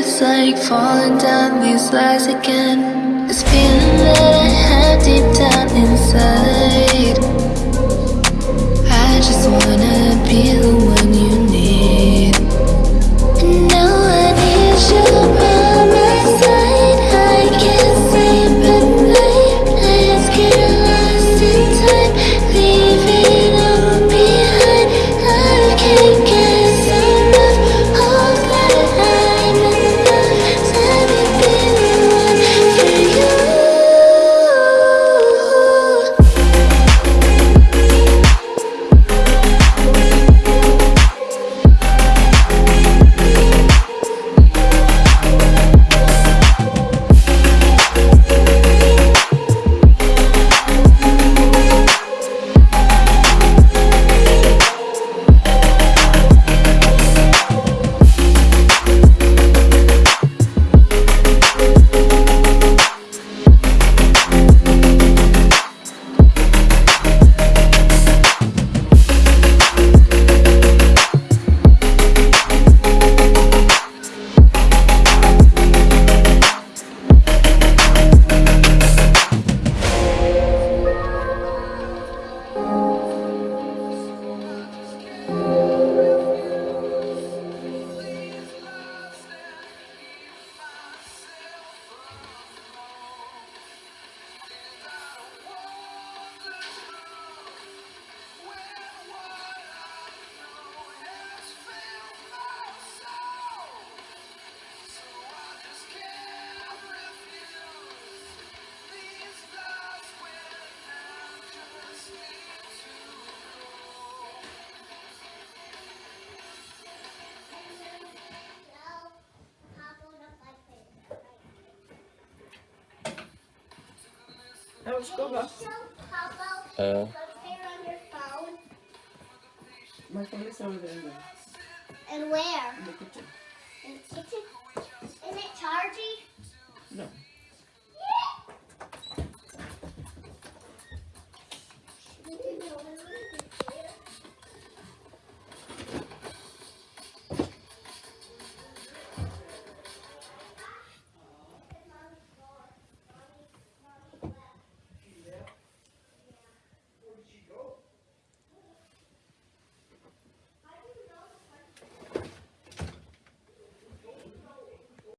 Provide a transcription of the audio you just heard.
it's like falling down these lies again. This feeling that I have deep down inside. Uh. My phone is over there. And where? In the kitchen. In the kitchen? Isn't it charged?